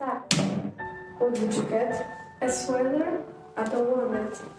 What did you get? A sweater? I don't want it.